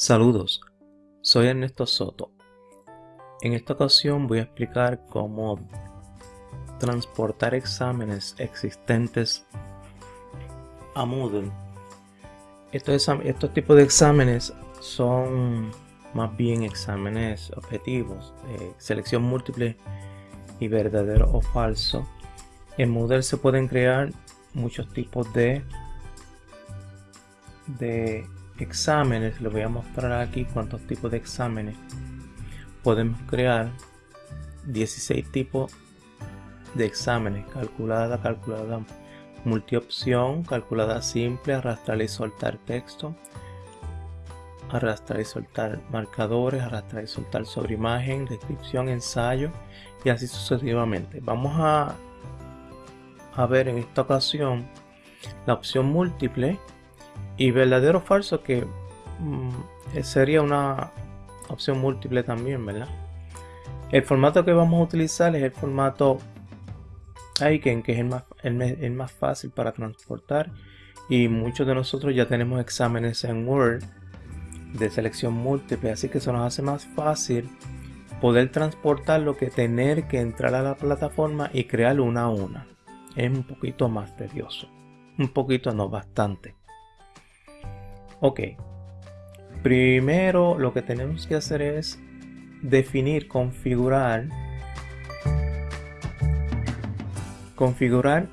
Saludos, soy Ernesto Soto. En esta ocasión voy a explicar cómo transportar exámenes existentes a Moodle. Estos, tipos de exámenes son más bien exámenes objetivos, de selección múltiple y verdadero o falso. En Moodle se pueden crear muchos tipos de, de exámenes. Les voy a mostrar aquí cuántos tipos de exámenes podemos crear. 16 tipos de exámenes. Calculada, calculada multiopción, calculada simple, arrastrar y soltar texto, arrastrar y soltar marcadores, arrastrar y soltar sobre imagen, descripción, ensayo y así sucesivamente. Vamos a, a ver en esta ocasión la opción múltiple y verdadero o falso que mm, sería una opción múltiple también, ¿verdad? El formato que vamos a utilizar es el formato Aiken, que es el más, el más fácil para transportar y muchos de nosotros ya tenemos exámenes en Word de selección múltiple, así que eso nos hace más fácil poder transportarlo que tener que entrar a la plataforma y crear una a una. Es un poquito más tedioso. Un poquito, no bastante. Ok. Primero lo que tenemos que hacer es definir, configurar. Configurar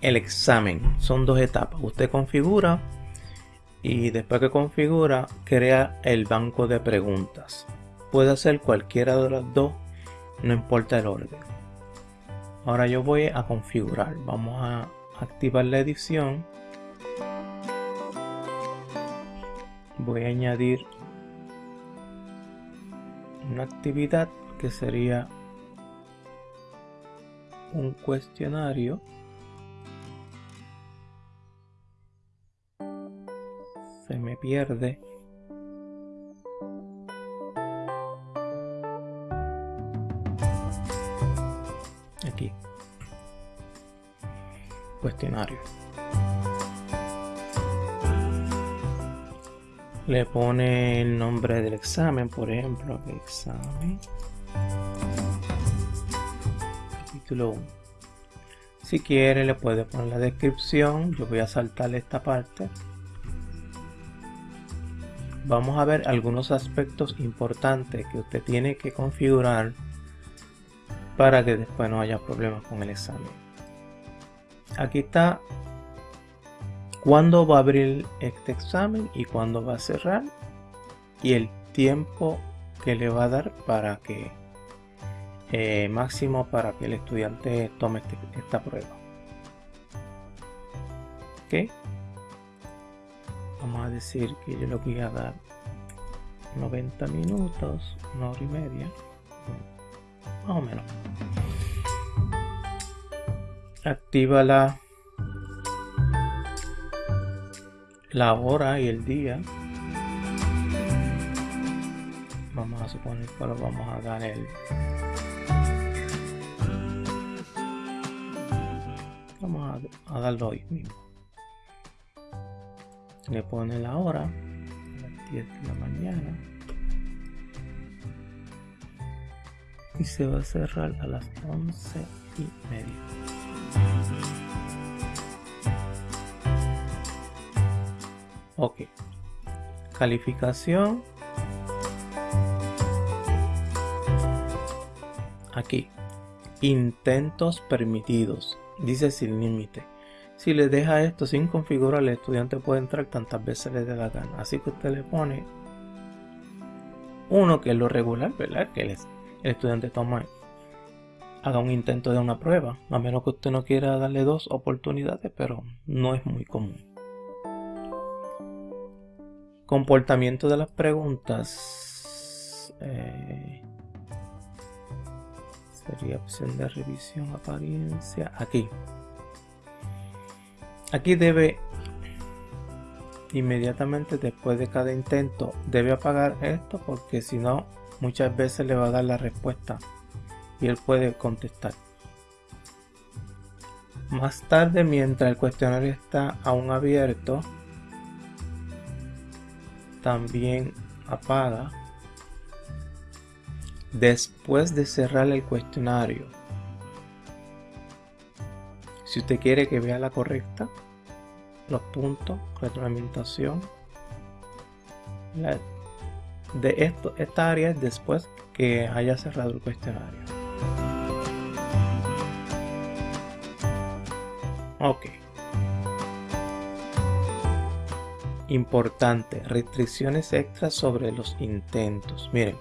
el examen. Son dos etapas. Usted configura y después que configura crea el banco de preguntas. Puede hacer cualquiera de las dos, no importa el orden. Ahora yo voy a configurar. Vamos a activar la edición. Voy a añadir una actividad que sería un cuestionario. Se me pierde. Aquí. Cuestionario le pone el nombre del examen por ejemplo examen. Capítulo 1 si quiere le puede poner la descripción. Yo voy a saltar esta parte. Vamos a ver algunos aspectos importantes que usted tiene que configurar para que después no haya problemas con el examen. Aquí está cuándo va a abrir este examen y cuándo va a cerrar y el tiempo que le va a dar para que eh, máximo para que el estudiante tome este, esta prueba. ¿Ok? vamos a decir que yo lo voy a dar 90 minutos, una hora y media, más o menos. Activa la, la hora y el día. Vamos a suponer que lo vamos a dar el vamos a, darlo hoy mismo. Le pone la hora a las 10 de la mañana. Y se va a cerrar a las 11 y media ok calificación aquí intentos permitidos dice sin límite si le deja esto sin configurar, el estudiante puede entrar tantas veces le dé la gana. Así que usted le pone uno que es lo regular, ¿verdad? Que el, estudiante toma, haga un intento de una prueba. A menos que usted no quiera darle dos oportunidades, pero no es muy común. Comportamiento de las preguntas. Eh, sería opción de revisión, apariencia. Aquí. Aquí debe inmediatamente después de cada intento debe apagar esto porque si no muchas veces le va a dar la respuesta y él puede contestar. Más tarde mientras el cuestionario está aún abierto también apaga después de cerrar el cuestionario. Si usted quiere que vea la correcta, los puntos, retroalimentación, de esto, esta área es después que haya cerrado el cuestionario. Ok. Importante, restricciones extras sobre los intentos. Miren,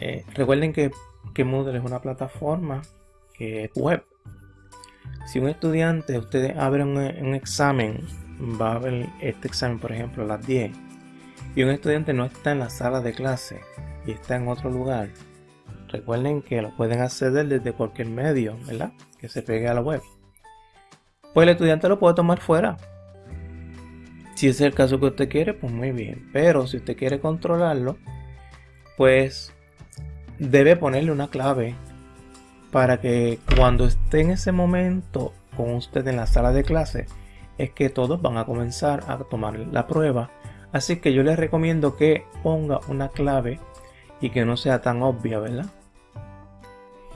eh, recuerden que, Moodle es una plataforma que es web. Si un estudiante, ustedes abren un, examen, va a ver este examen, por ejemplo, a las 10, y un estudiante no está en la sala de clase y está en otro lugar, recuerden que lo pueden acceder desde cualquier medio, ¿verdad? Que se pegue a la web. Pues el estudiante lo puede tomar fuera. Si es el caso que usted quiere, pues muy bien. Pero si usted quiere controlarlo, pues debe ponerle una clave para que cuando esté en ese momento con usted en la sala de clase es que todos van a comenzar a tomar la prueba. Así que yo les recomiendo que ponga una clave y que no sea tan obvia verdad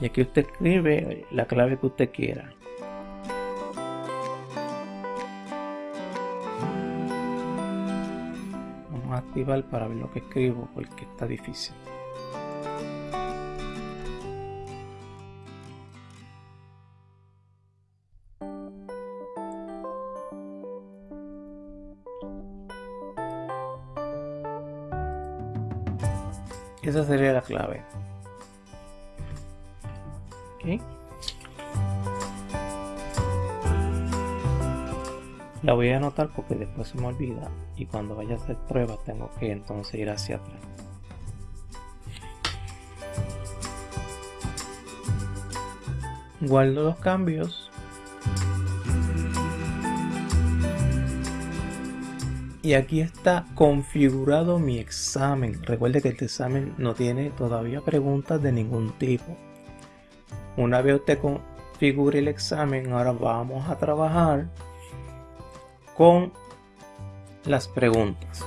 y aquí usted escribe la clave que usted quiera activar para ver lo que escribo porque está difícil Esa sería la clave. La voy a anotar porque después se me olvida y cuando vaya a hacer pruebas tengo que entonces ir hacia atrás. Guardo los cambios Y aquí está configurado mi examen. Recuerde que este examen no tiene todavía preguntas de ningún tipo. Una vez usted configure el examen, ahora vamos a trabajar con las preguntas.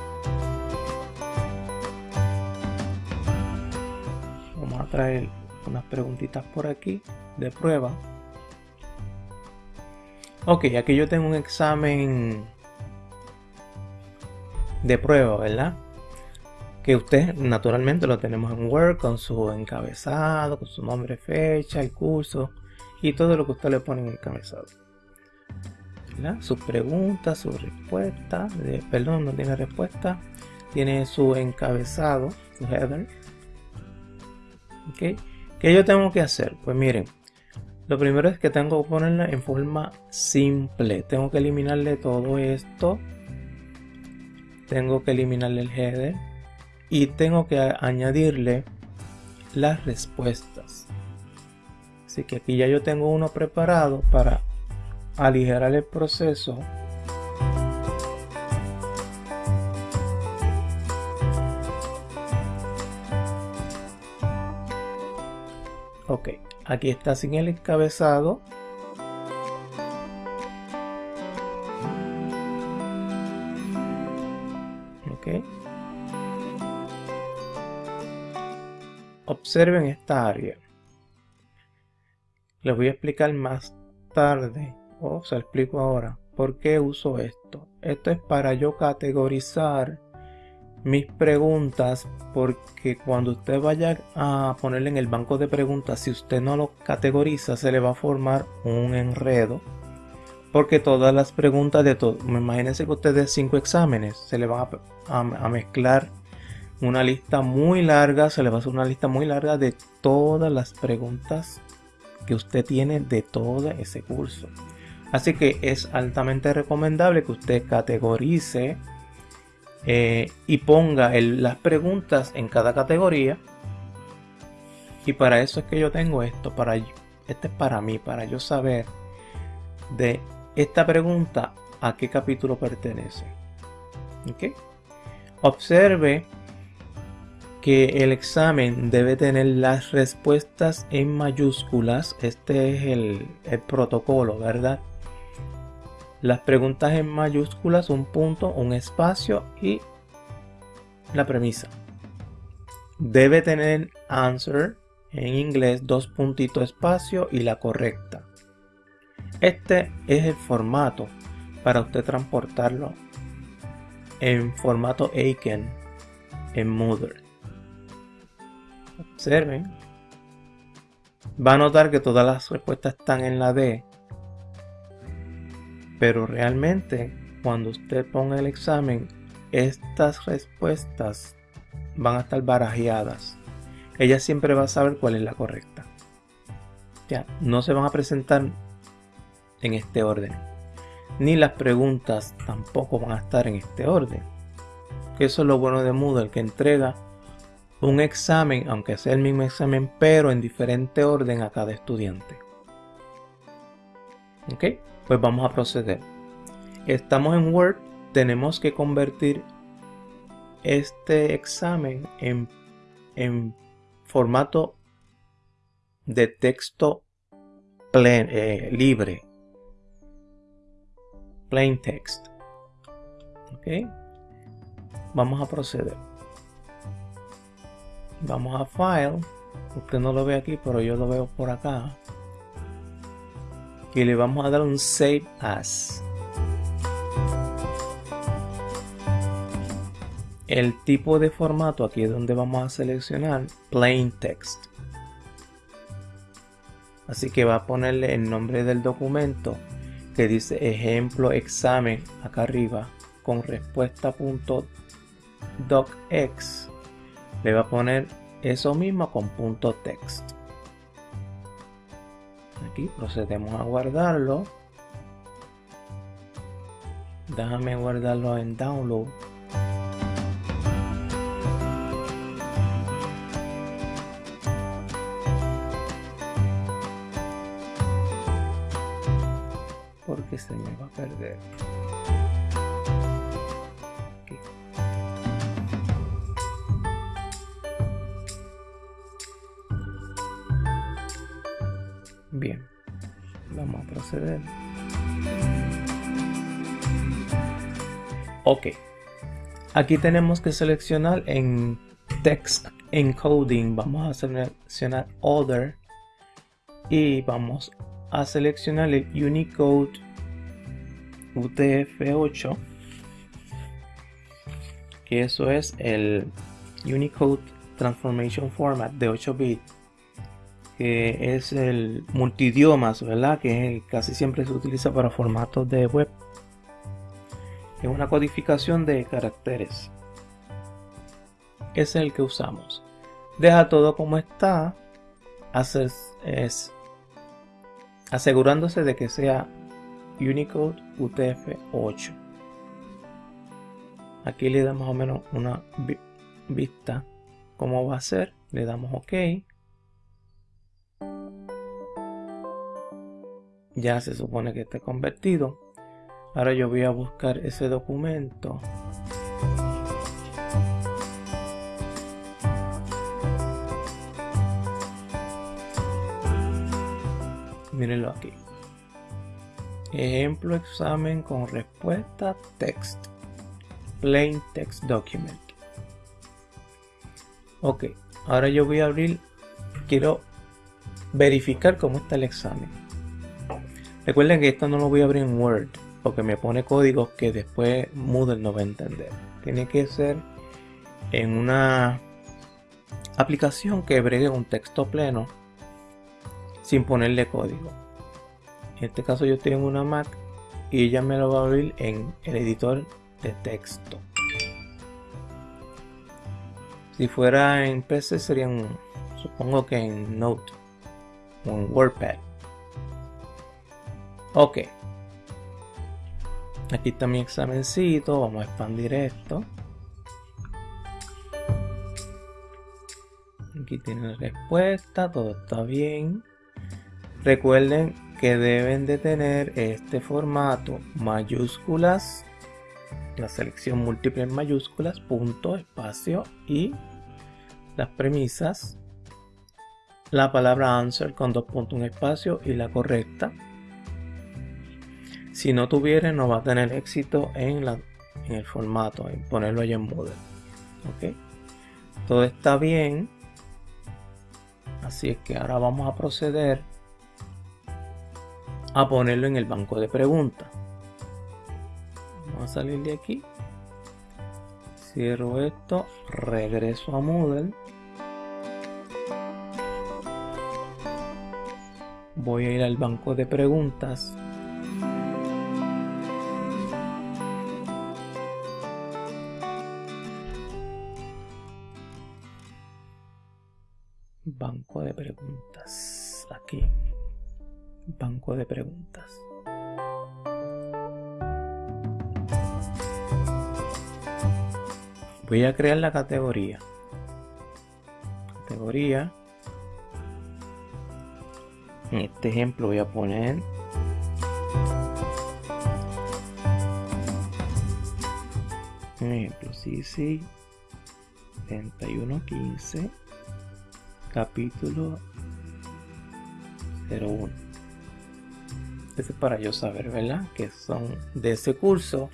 Vamos a traer unas preguntitas por aquí de prueba. Ok, aquí yo tengo un examen de prueba, ¿verdad? Que usted naturalmente lo tenemos en Word con su encabezado, con su nombre, fecha, el curso y todo lo que usted le pone en el encabezado. ¿Verdad? Sus preguntas, su respuesta, perdón, no tiene respuesta, tiene su encabezado, su header. ¿Ok? ¿Qué yo tengo que hacer? Pues miren, lo primero es que tengo que ponerla en forma simple. Tengo que eliminarle todo esto tengo que eliminarle el header y tengo que añadirle las respuestas así que aquí ya yo tengo uno preparado para aligerar el proceso. Ok aquí está sin el encabezado. Observen esta área. Les voy a explicar más tarde, o se lo explico ahora, por qué uso esto. Esto es para yo categorizar mis preguntas porque cuando usted vaya a ponerle en el banco de preguntas, si usted no lo categoriza, se le va a formar un enredo. Porque todas las preguntas de todo, imagínense que usted de cinco exámenes, se le va a, a mezclar una lista muy larga, se le va a hacer una lista muy larga de todas las preguntas que usted tiene de todo ese curso. Así que es altamente recomendable que usted categorice eh, y ponga las preguntas en cada categoría. Y para eso es que yo tengo esto, para este es para mí, para yo saber de esta pregunta a qué capítulo pertenece. Observe que el examen debe tener las respuestas en mayúsculas. Este es el, protocolo, ¿verdad? Las preguntas en mayúsculas, un punto, un espacio y la premisa. Debe tener answer en inglés dos puntitos espacio y la correcta. Este es el formato para usted transportarlo en formato Aiken en Moodle. Observen. Va a notar que todas las respuestas están en la D. Pero realmente cuando usted ponga el examen, estas respuestas van a estar barajeadas. Ella siempre va a saber cuál es la correcta. Ya, no se van a presentar en este orden. Ni las preguntas tampoco van a estar en este orden. Eso es lo bueno de Moodle, que entrega un examen, aunque sea el mismo examen, pero en diferente orden a cada estudiante. Ok, pues vamos a proceder. Estamos en Word, tenemos que convertir este examen en, en formato de texto eh, libre. Plain text. Ok. Vamos a proceder. Vamos a File. Usted no lo ve aquí, pero yo lo veo por acá. Y le vamos a dar un Save As. El tipo de formato aquí es donde vamos a seleccionar Plain Text. Así que va a ponerle el nombre del documento que dice ejemplo examen acá arriba con respuesta.docx. Le va a poner eso mismo con punto text. Aquí procedemos a guardarlo. Déjame guardarlo en download. porque se me va a perder. Vamos a proceder. Ok, aquí tenemos que seleccionar en Text Encoding, vamos a seleccionar Other. Y vamos a seleccionar el Unicode UTF-8 que eso es el Unicode Transformation Format de 8 bits que es el multidiomas, ¿verdad? Que casi siempre se utiliza para formatos de web. Es una codificación de caracteres. Es el que usamos. Deja todo como está. Asegurándose de que sea Unicode UTF-8. Aquí le damos más o menos una vista cómo va a ser. Le damos OK. Ya se supone que esté convertido. Ahora yo voy a buscar ese documento. mírenlo aquí. Ejemplo examen con respuesta text. Plain text document. Ok, ahora yo voy a abrir, quiero verificar cómo está el examen. Recuerden que esto no lo voy a abrir en Word porque me pone códigos que después Moodle no va a entender. Tiene que ser en una aplicación que bregue un texto pleno sin ponerle código. En este caso yo tengo una Mac y ella me lo va a abrir en el editor de texto. Si fuera en PC serían, supongo que en Note o en WordPad. Ok. Aquí está mi examencito, vamos a expandir esto. Aquí tiene la respuesta, todo está bien. Recuerden que deben de tener este formato mayúsculas, la selección múltiple en mayúsculas, punto, espacio y las premisas, la palabra answer con dos puntos, un espacio y la correcta. Si no tuviera no va a tener éxito en, en el formato, en ponerlo allá en Moodle. ok todo está bien. Así es que ahora vamos a proceder a ponerlo en el banco de preguntas. Vamos a salir de aquí. Cierro esto regreso a Moodle voy a ir al banco de preguntas banco de preguntas. Aquí. Banco de preguntas. Voy a crear la categoría. Categoría. En este ejemplo voy a poner un ejemplo. Sí sí. 3115 capítulo 01 este es para yo saber verdad que son de ese curso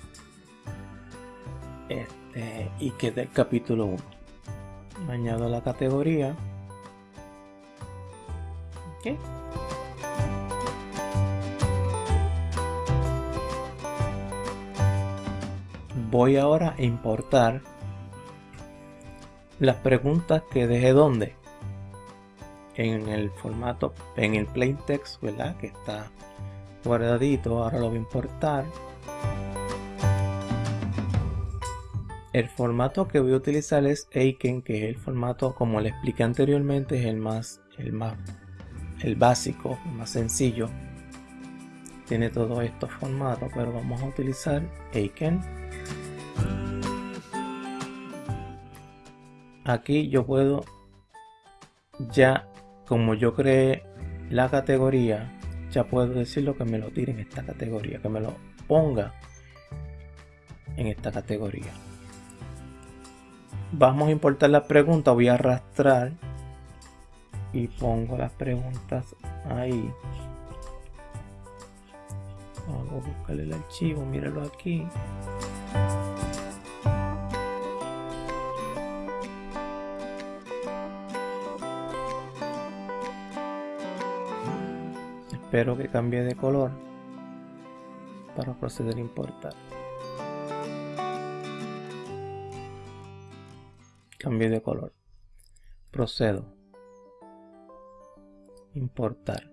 este y que es del capítulo 1 añado la categoría. Okay. voy ahora a importar las preguntas que dejé donde en el formato en el plain text verdad que está guardadito ahora lo voy a importar. El formato que voy a utilizar es Aiken que es el formato como le expliqué anteriormente es el más el más el básico el más sencillo. Tiene todos estos formatos pero vamos a utilizar Aiken. Aquí yo puedo ya como yo creé la categoría ya puedo decirlo que me lo tire en esta categoría que me lo ponga en esta categoría. Vamos a importar las preguntas voy a arrastrar y pongo las preguntas ahí. Vamos a buscar el archivo míralo aquí Espero que cambie de color para proceder a importar. Cambie de color. Procedo. Importar.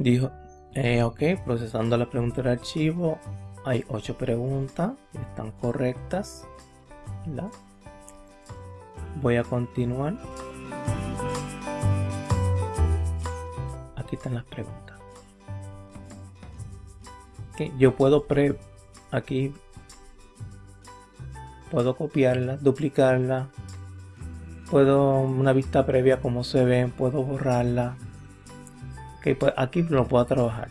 Dijo, eh, ok, procesando la pregunta del archivo. Hay ocho preguntas, están correctas. Voy a continuar. Las preguntas yo puedo pre aquí puedo copiarla duplicarla puedo una vista previa como se ven puedo borrarla. Pues aquí lo puedo trabajar.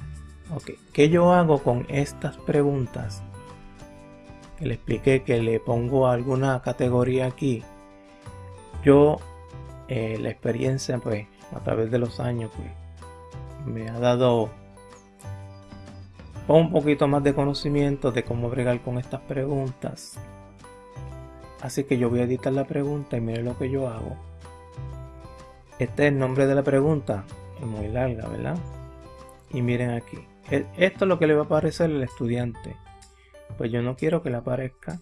Ok ¿qué yo hago con estas preguntas que le expliqué que le pongo alguna categoría aquí. Yo eh, la experiencia pues a través de los años pues me ha dado un poquito más de conocimiento de cómo bregar con estas preguntas. Así que yo voy a editar la pregunta y miren lo que yo hago. Este es el nombre de la pregunta. Es muy larga, ¿verdad? Y miren aquí. E, esto es lo que le va a aparecer al estudiante. Pues yo no quiero que le aparezca.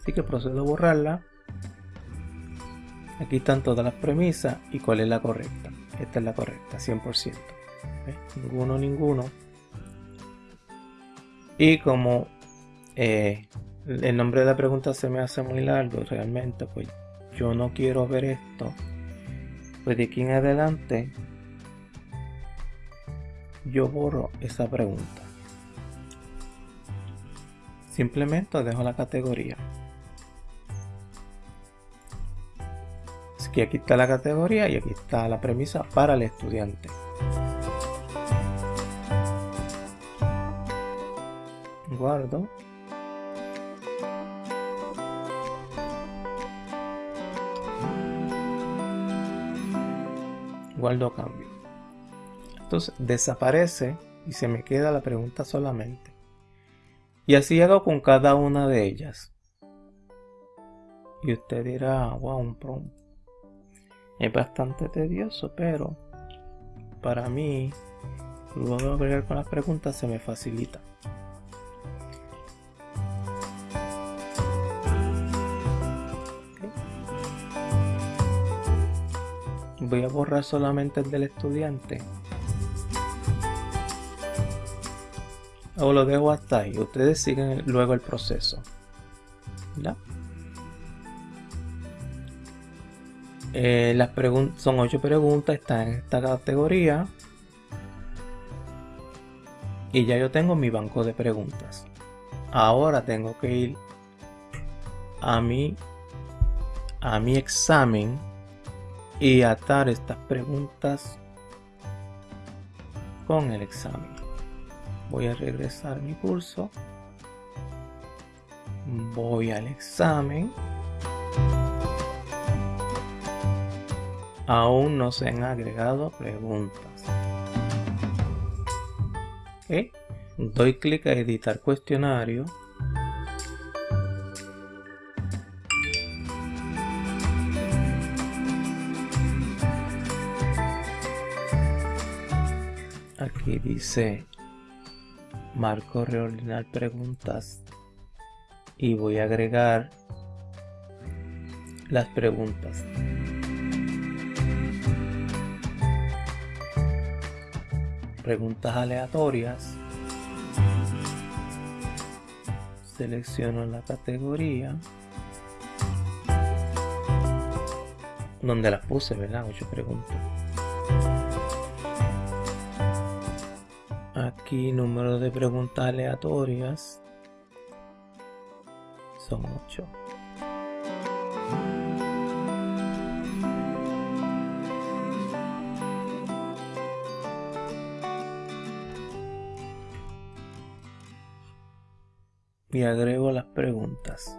Así que procedo a borrarla. Aquí están todas las premisas y cuál es la correcta. Esta es la correcta, 100%. Ninguno, ninguno. Y como eh, el nombre de la pregunta se me hace muy largo, realmente, pues yo no quiero ver esto. Pues de aquí en adelante, yo borro esa pregunta. Simplemente dejo la categoría. Aquí está la categoría y aquí está la premisa para el estudiante. Guardo. Guardo cambio. Entonces desaparece y se me queda la pregunta solamente. Y así hago con cada una de ellas. Y usted dirá, wow, un prom. Es bastante tedioso, pero para mí, luego de agregar con las preguntas se me facilita. Voy a borrar solamente el del estudiante. O lo dejo hasta ahí. Ustedes siguen luego el proceso. Eh, las son ocho preguntas, están en esta categoría. Y ya yo tengo mi banco de preguntas. Ahora tengo que ir a mi a mi examen y atar estas preguntas con el examen. Voy a regresar mi curso. Voy al examen. Aún no se han agregado preguntas. Doy clic a editar cuestionario. Aquí dice marco reordenar preguntas y voy a agregar las preguntas. Preguntas aleatorias. Selecciono la categoría donde las puse, ¿verdad? Ocho preguntas. Aquí número de preguntas aleatorias son 8. Y agrego las preguntas.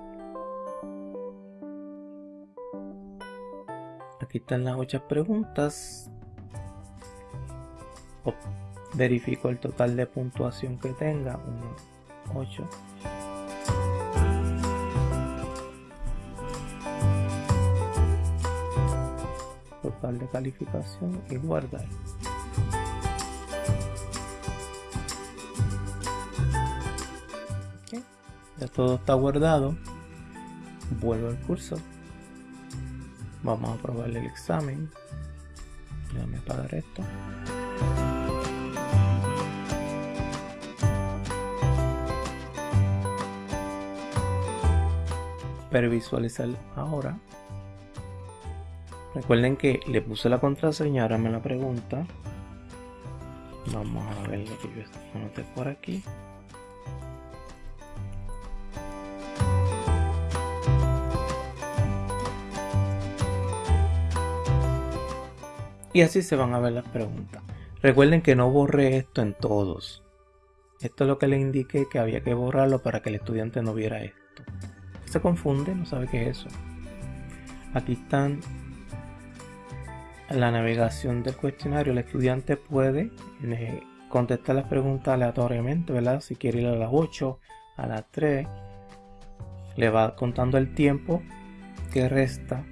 Aquí están las 8 preguntas verifico el total de puntuación que tenga, un 8. Total de calificación y guardar. Ya todo está guardado. Vuelvo al curso. Vamos a probar el examen. Déjame apagar esto. visualizar ahora. Recuerden que le puse la contraseña, ahora me la pregunta. Vamos a ver lo que yo anoté por aquí. Y así se van a ver las preguntas. Recuerden que no borré esto en todos. Esto es lo que le indiqué que había que borrarlo para que el estudiante no viera esto se confunde, no sabe qué es eso. Aquí están la navegación del cuestionario. El estudiante puede eh, contestar las preguntas aleatoriamente, ¿verdad? Si quiere ir a las 8, a las 3, le va contando el tiempo que resta.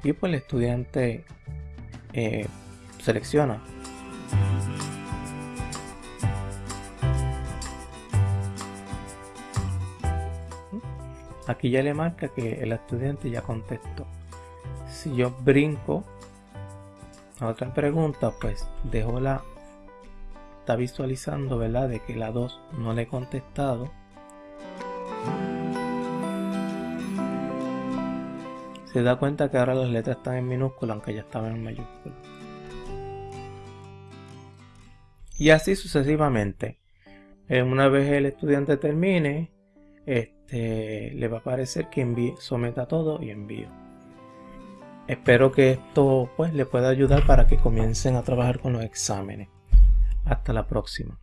Pues el estudiante eh, selecciona Aquí ya le marca que el estudiante ya contestó. Si yo brinco a otra pregunta, pues dejo la... Está visualizando, ¿verdad? De que la 2 no le he contestado. Se da cuenta que ahora las letras están en minúscula, aunque ya estaban en mayúscula. Y así sucesivamente. Una vez el estudiante termine, este, le va a aparecer que envíe, someta todo y envío. Espero que esto pues le pueda ayudar para que comiencen a trabajar con los exámenes. Hasta la próxima.